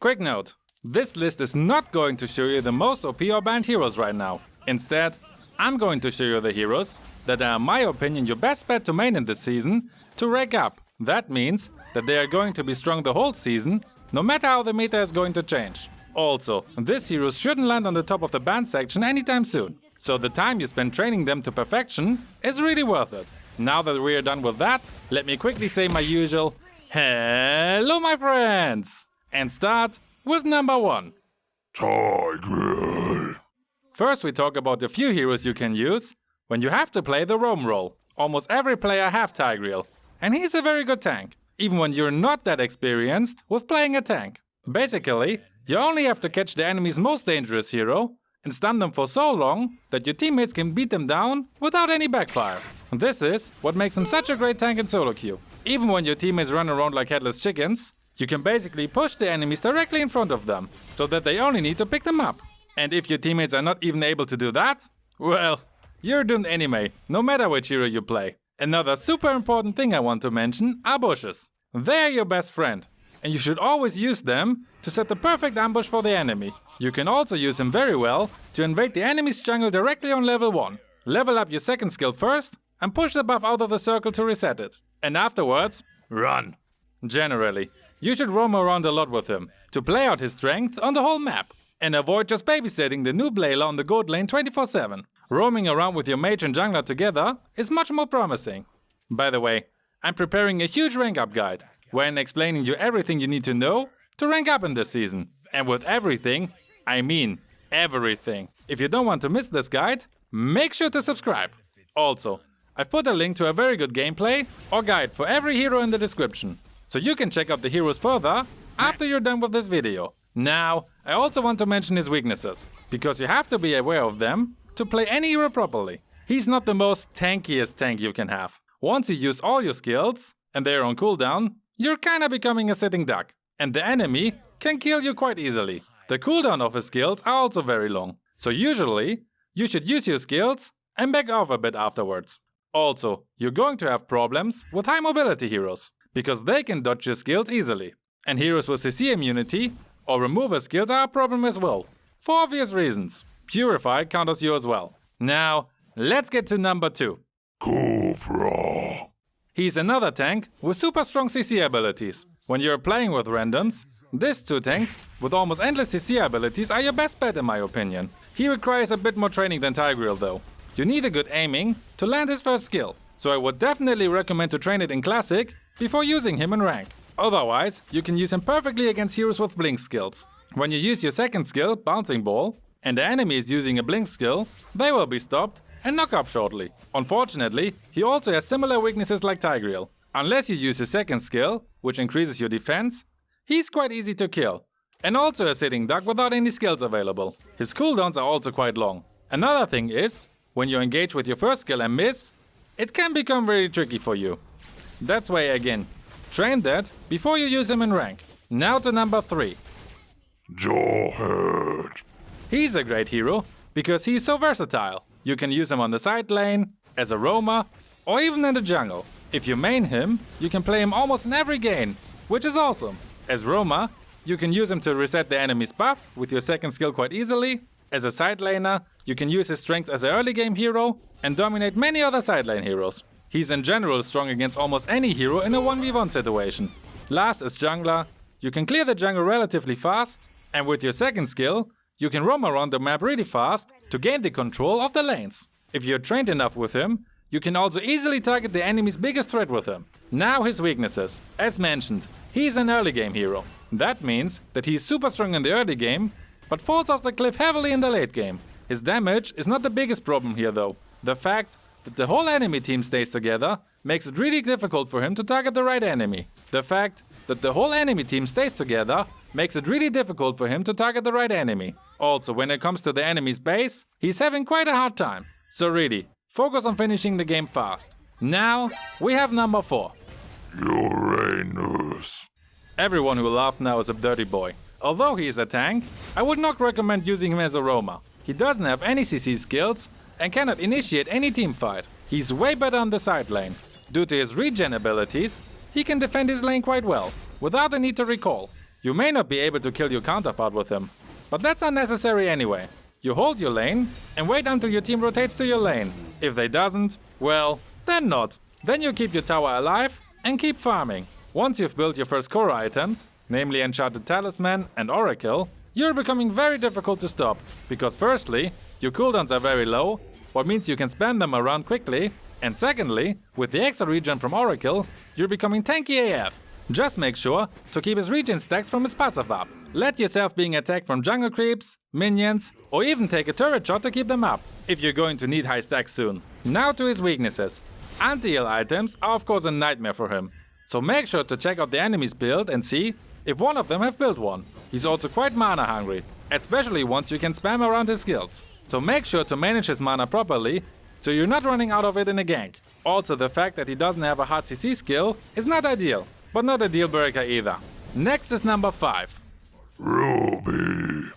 Quick note, this list is not going to show you the most OP or banned heroes right now. Instead, I'm going to show you the heroes that are in my opinion your best bet to main in this season to rank up. That means that they are going to be strong the whole season, no matter how the meta is going to change. Also, these heroes shouldn't land on the top of the banned section anytime soon, so the time you spend training them to perfection is really worth it. Now that we're done with that, let me quickly say my usual Hello my friends! And start with number one. Tigreal. First we talk about the few heroes you can use when you have to play the roam role. Almost every player have Tigreal, and he's a very good tank, even when you're not that experienced with playing a tank. Basically, you only have to catch the enemy's most dangerous hero and stun them for so long that your teammates can beat them down without any backfire. This is what makes him such a great tank in solo queue. Even when your teammates run around like headless chickens, you can basically push the enemies directly in front of them, so that they only need to pick them up. And if your teammates are not even able to do that, well, you're doomed anyway, no matter which hero you play. Another super important thing I want to mention are bushes. They're your best friend, and you should always use them to set the perfect ambush for the enemy. You can also use them very well to invade the enemy's jungle directly on level 1. Level up your second skill first and push the buff out of the circle to reset it. And afterwards, run. Generally, you should roam around a lot with him, to play out his strength on the whole map. And avoid just babysitting the noob Layla on the gold lane 24-7. Roaming around with your mage and jungler together is much more promising. By the way, I'm preparing a huge rank up guide, when explaining you everything you need to know to rank up in this season. And with everything, I mean everything. If you don't want to miss this guide, make sure to subscribe. Also, I've put a link to a very good gameplay or guide for every hero in the description so you can check out the heroes further after you're done with this video. Now, I also want to mention his weaknesses, because you have to be aware of them to play any hero properly. He's not the most tankiest tank you can have. Once you use all your skills, and they're on cooldown, you're kinda becoming a sitting duck, and the enemy can kill you quite easily. The cooldown of his skills are also very long, so usually, you should use your skills and back off a bit afterwards. Also, you're going to have problems with high mobility heroes because they can dodge your skills easily. And heroes with CC immunity or remover skills are a problem as well, for obvious reasons. Purify counters you as well. Now, let's get to number 2. Khufra. He's another tank with super strong CC abilities. When you're playing with randoms, these two tanks with almost endless CC abilities are your best bet in my opinion. He requires a bit more training than Tigreal though. You need a good aiming to land his first skill, so I would definitely recommend to train it in Classic before using him in rank. Otherwise, you can use him perfectly against heroes with blink skills. When you use your second skill, Bouncing Ball, and the enemy is using a blink skill, they will be stopped and knock up shortly. Unfortunately, he also has similar weaknesses like Tigreal. Unless you use his second skill, which increases your defense, he's quite easy to kill. And also a sitting duck without any skills available. His cooldowns are also quite long. Another thing is, when you engage with your first skill and miss, it can become very tricky for you. That's why again, train that before you use him in rank. Now to number 3. Jawhead. He's a great hero because he's so versatile. You can use him on the side lane, as a roamer, or even in the jungle. If you main him, you can play him almost in every game, which is awesome. As roamer, you can use him to reset the enemy's buff with your second skill quite easily. As a side laner, you can use his strength as an early game hero and dominate many other side lane heroes. He's in general strong against almost any hero in a 1v1 situation. Last is jungler. You can clear the jungle relatively fast, and with your second skill, you can roam around the map really fast to gain the control of the lanes. If you're trained enough with him, you can also easily target the enemy's biggest threat with him. Now his weaknesses. As mentioned, he's an early game hero. That means that he's super strong in the early game, but falls off the cliff heavily in the late game. His damage is not the biggest problem here though. The fact that the whole enemy team stays together makes it really difficult for him to target the right enemy. The fact that the whole enemy team stays together makes it really difficult for him to target the right enemy. Also, when it comes to the enemy's base, he's having quite a hard time. So really, focus on finishing the game fast. Now, we have number 4. Uranus. Everyone who laughed now is a dirty boy. Although he is a tank, I would not recommend using him as a Roma. He doesn't have any CC skills and cannot initiate any team fight. He's way better on the side lane. Due to his regen abilities, he can defend his lane quite well, without the need to recall. You may not be able to kill your counterpart with him, but that's unnecessary anyway. You hold your lane and wait until your team rotates to your lane. If they doesn't, well, then not. Then you keep your tower alive and keep farming. Once you've built your first core items, namely Enchanted Talisman and Oracle, you're becoming very difficult to stop, because firstly, your cooldowns are very low, what means you can spam them around quickly, and secondly, with the extra regen from Oracle, you're becoming tanky AF. Just make sure to keep his regen stacks from his passive up. Let yourself being attacked from jungle creeps, minions, or even take a turret shot to keep them up, if you're going to need high stacks soon. Now to his weaknesses. Anti-heal items are of course a nightmare for him, so make sure to check out the enemy's build and see if one of them have built one. He's also quite mana hungry, especially once you can spam around his skills. So make sure to manage his mana properly, so you're not running out of it in a gank. Also the fact that he doesn't have a hard CC skill is not ideal, but not a deal breaker either. Next is number 5. Ruby.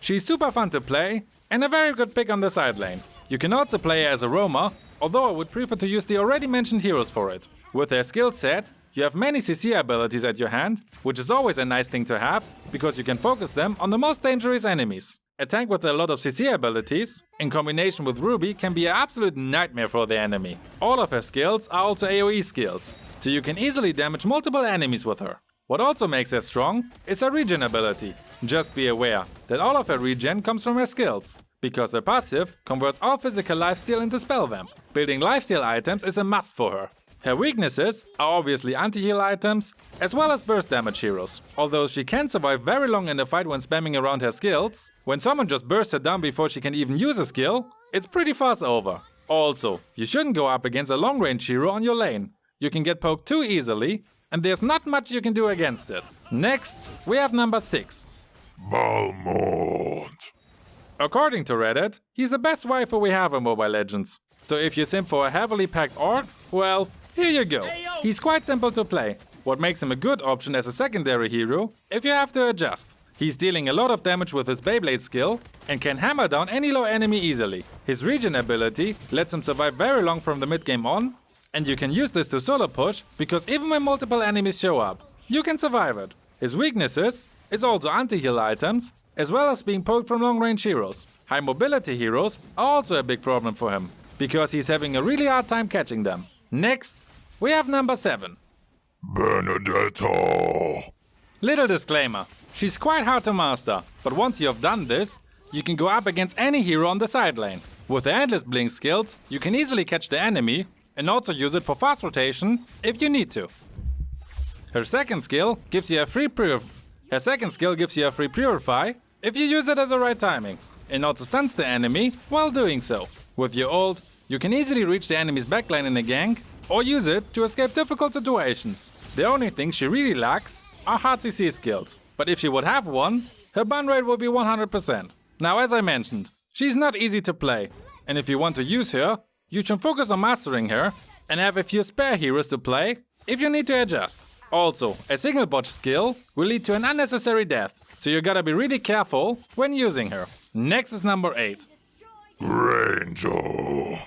She's super fun to play and a very good pick on the side lane. You can also play her as a roamer, although I would prefer to use the already mentioned heroes for it. With their skill set, you have many CC abilities at your hand, which is always a nice thing to have, because you can focus them on the most dangerous enemies. A tank with a lot of CC abilities, in combination with Ruby, can be an absolute nightmare for the enemy. All of her skills are also AoE skills, so you can easily damage multiple enemies with her. What also makes her strong is her regen ability. Just be aware that all of her regen comes from her skills, because her passive converts all physical lifesteal into spell vamp. Building lifesteal items is a must for her, her weaknesses are obviously anti-heal items, as well as burst damage heroes. Although she can survive very long in a fight when spamming around her skills, when someone just bursts her down before she can even use a skill, it's pretty fast over. Also, you shouldn't go up against a long range hero on your lane. You can get poked too easily, and there's not much you can do against it. Next, we have number 6. Balmond. According to Reddit, he's the best waifu we have in Mobile Legends. So if you sim for a heavily packed orc, well, here you go. He's quite simple to play, what makes him a good option as a secondary hero if you have to adjust. He's dealing a lot of damage with his Beyblade skill and can hammer down any low enemy easily. His regen ability lets him survive very long from the mid game on, and you can use this to solo push because even when multiple enemies show up, you can survive it. His weaknesses is also anti-heal items, as well as being poked from long range heroes. High mobility heroes are also a big problem for him, because he's having a really hard time catching them. Next, we have number 7. Benedetta. Little disclaimer, she's quite hard to master, but once you have done this, you can go up against any hero on the side lane. With the Endless Blink skills, you can easily catch the enemy and also use it for fast rotation if you need to. Her second skill gives you a free purif Her second skill gives you a free purify if you use it at the right timing, and also stuns the enemy while doing so. With your ult, you can easily reach the enemy's backline in a gank, or use it to escape difficult situations. The only thing she really lacks are hard CC skills, but if she would have one, her ban rate would be 100%. Now as I mentioned, she's not easy to play, and if you want to use her, you should focus on mastering her and have a few spare heroes to play if you need to adjust. Also, a single botch skill will lead to an unnecessary death, so you gotta be really careful when using her. Next is number 8. Granger.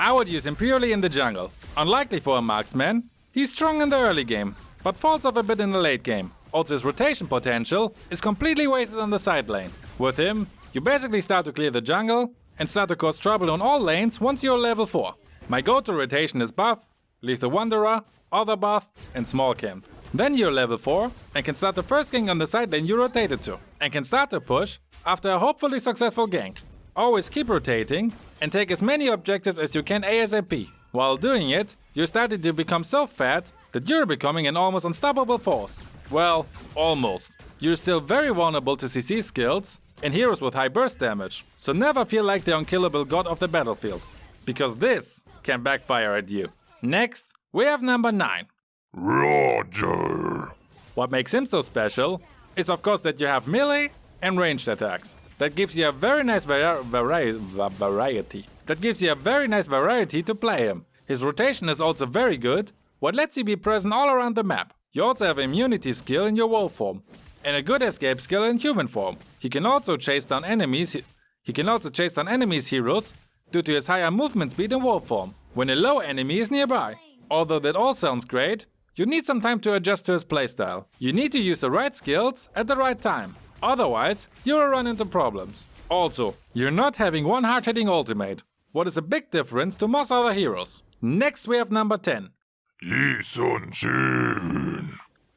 I would use him purely in the jungle. Unlikely for a marksman, he's strong in the early game, but falls off a bit in the late game. Also his rotation potential is completely wasted on the side lane. With him, you basically start to clear the jungle and start to cause trouble on all lanes once you're level 4. My go-to rotation is buff, Lithowanderer, Other buff and Small Camp. Then you're level 4 and can start the first gank on the side lane you rotated to, and can start to push after a hopefully successful gank. Always keep rotating and take as many objectives as you can ASAP. While doing it, you're starting to become so fat that you're becoming an almost unstoppable force. Well, almost. You're still very vulnerable to CC skills and heroes with high burst damage, so never feel like the unkillable god of the battlefield. Because this can backfire at you. Next, we have number 9. Roger. What makes him so special is of course that you have melee and ranged attacks. That gives you a very nice vari vari variety. That gives you a very nice variety to play him. His rotation is also very good, what lets you be present all around the map. You also have immunity skill in your wolf form, and a good escape skill in human form. He can also chase down enemies. He can also chase down enemies heroes due to his higher movement speed in wolf form when a low enemy is nearby. Although that all sounds great, you need some time to adjust to his playstyle. You need to use the right skills at the right time. Otherwise, you'll run into problems. Also, you're not having one hard-hitting ultimate, what is a big difference to most other heroes. Next we have number 10. Yi Sun Shin.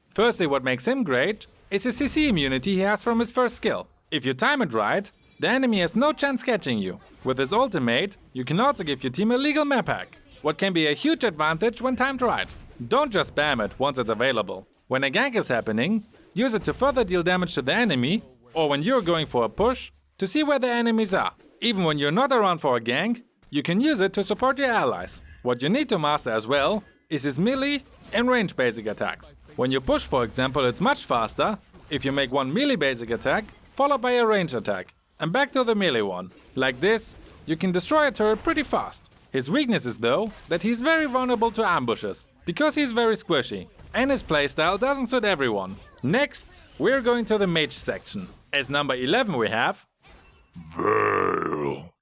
Firstly, what makes him great is his CC immunity he has from his first skill. If you time it right, the enemy has no chance catching you. With his ultimate, you can also give your team a legal map hack, what can be a huge advantage when timed right. Don't just spam it once it's available. When a gank is happening, use it to further deal damage to the enemy, or when you're going for a push, to see where the enemies are. Even when you're not around for a gank, you can use it to support your allies. What you need to master as well is his melee and range basic attacks. When you push for example it's much faster if you make one melee basic attack followed by a range attack and back to the melee one. Like this, you can destroy a turret pretty fast. His weakness is though that he's very vulnerable to ambushes because he's very squishy and his playstyle doesn't suit everyone. Next, we're going to the mage section. As number 11 we have Vale.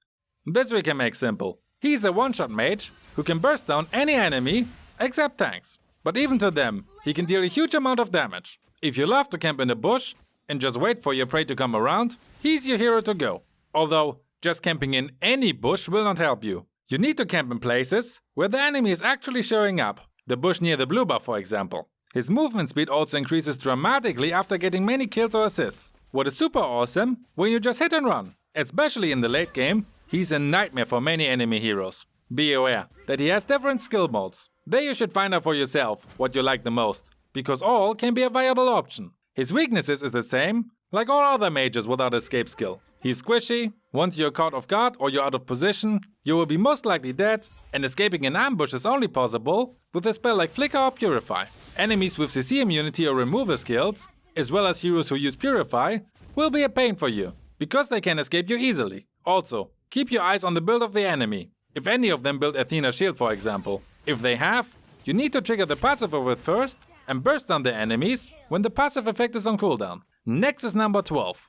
This we can make simple. He's a one-shot mage who can burst down any enemy except tanks. But even to them, he can deal a huge amount of damage. If you love to camp in the bush and just wait for your prey to come around, he's your hero to go. Although, just camping in any bush will not help you. You need to camp in places where the enemy is actually showing up. The bush near the blue buff for example. His movement speed also increases dramatically after getting many kills or assists. What is super awesome when you just hit and run. Especially in the late game, he's a nightmare for many enemy heroes. Be aware that he has different skill modes. There you should find out for yourself what you like the most, because all can be a viable option. His weaknesses is the same, like all other mages without escape skill. He's squishy, once you're caught off guard or you're out of position, you will be most likely dead, and escaping an ambush is only possible with a spell like Flicker or Purify. Enemies with CC immunity or removal skills, as well as heroes who use Purify, will be a pain for you because they can escape you easily. Also, keep your eyes on the build of the enemy. If any of them build Athena shield for example. If they have, you need to trigger the passive of it first and burst down the enemies when the passive effect is on cooldown. Next is number 12.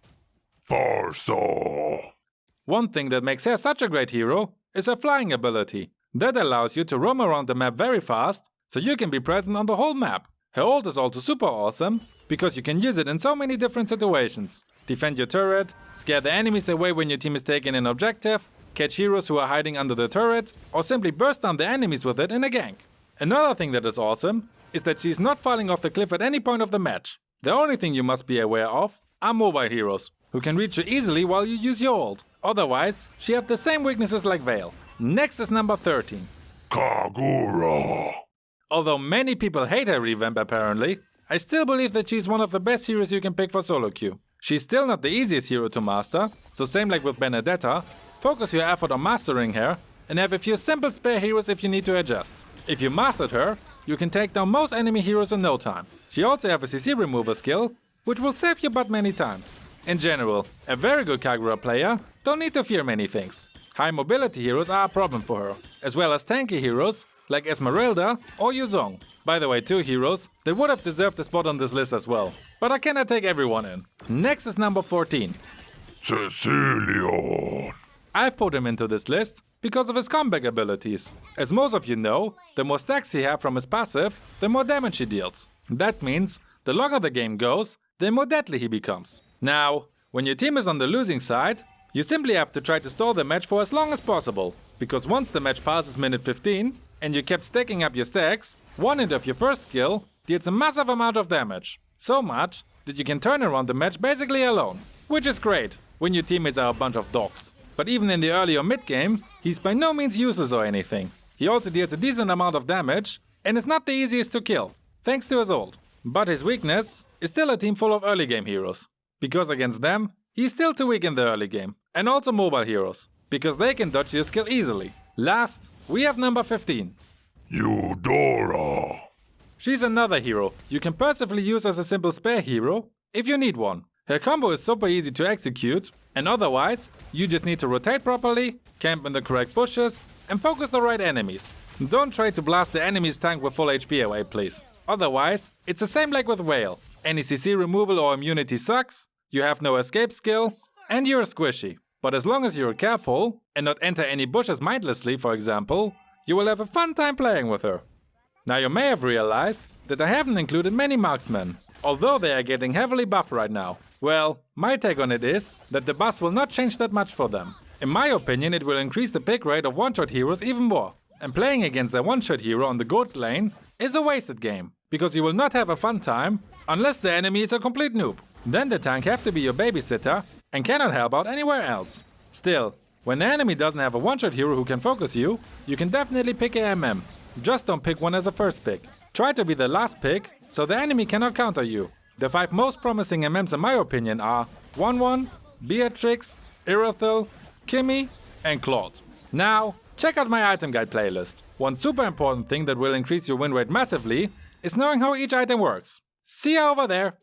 Pharsa. One thing that makes her such a great hero is her flying ability. That allows you to roam around the map very fast, so you can be present on the whole map. Her ult is also super awesome, because you can use it in so many different situations defend your turret, scare the enemies away when your team is taking an objective, catch heroes who are hiding under the turret, or simply burst down the enemies with it in a gank. Another thing that is awesome is that she's not falling off the cliff at any point of the match. The only thing you must be aware of are mobile heroes, who can reach you easily while you use your ult. Otherwise, she have the same weaknesses like Vale. Next is number 13. Kagura. Although many people hate her revamp apparently, I still believe that she's one of the best heroes you can pick for solo queue. She's still not the easiest hero to master, so same like with Benedetta, focus your effort on mastering her and have a few simple spare heroes if you need to adjust. If you mastered her, you can take down most enemy heroes in no time. She also have a CC remover skill, which will save your butt many times. In general, a very good Kagura player don't need to fear many things. High mobility heroes are a problem for her, as well as tanky heroes like Esmeralda or Yu Zhong. By the way, two heroes that would have deserved a spot on this list as well. But I cannot take everyone in. Next is number 14. Cecilion. I've put him into this list because of his comeback abilities. As most of you know, the more stacks he has from his passive, the more damage he deals. That means the longer the game goes, the more deadly he becomes. Now, when your team is on the losing side, you simply have to try to stall the match for as long as possible, because once the match passes minute 15 and you kept stacking up your stacks, one hit of your first skill deals a massive amount of damage. So much that you can turn around the match basically alone. Which is great when your teammates are a bunch of dogs. But even in the early or mid game, he's by no means useless or anything. He also deals a decent amount of damage and is not the easiest to kill, thanks to his ult. But his weakness is still a team full of early game heroes. Because against them, he's still too weak in the early game. And also mobile heroes, because they can dodge your skill easily. Last, we have number 15. Eudora. She's another hero you can perfectly use as a simple spare hero if you need one. Her combo is super easy to execute and otherwise you just need to rotate properly, camp in the correct bushes and focus the right enemies. Don't try to blast the enemy's tank with full HP away please. Otherwise, it's the same like with Vale. Any CC removal or immunity sucks, you have no escape skill, and you're squishy. But as long as you're careful and not enter any bushes mindlessly for example, you will have a fun time playing with her. Now you may have realized that I haven't included many marksmen, although they are getting heavily buffed right now. Well, my take on it is that the buffs will not change that much for them. In my opinion, it will increase the pick rate of one-shot heroes even more. And playing against a one-shot hero on the gold lane is a wasted game, because you will not have a fun time unless the enemy is a complete noob. Then the tank have to be your babysitter and cannot help out anywhere else. Still, when the enemy doesn't have a one-shot hero who can focus you, you can definitely pick a MM. Just don't pick one as a first pick. Try to be the last pick, so the enemy cannot counter you. The 5 most promising MMs in my opinion are Wanwan, Beatrix, Irithel, Kimmy and Claude. Now, check out my item guide playlist. One super important thing that will increase your win rate massively is knowing how each item works. See you over there!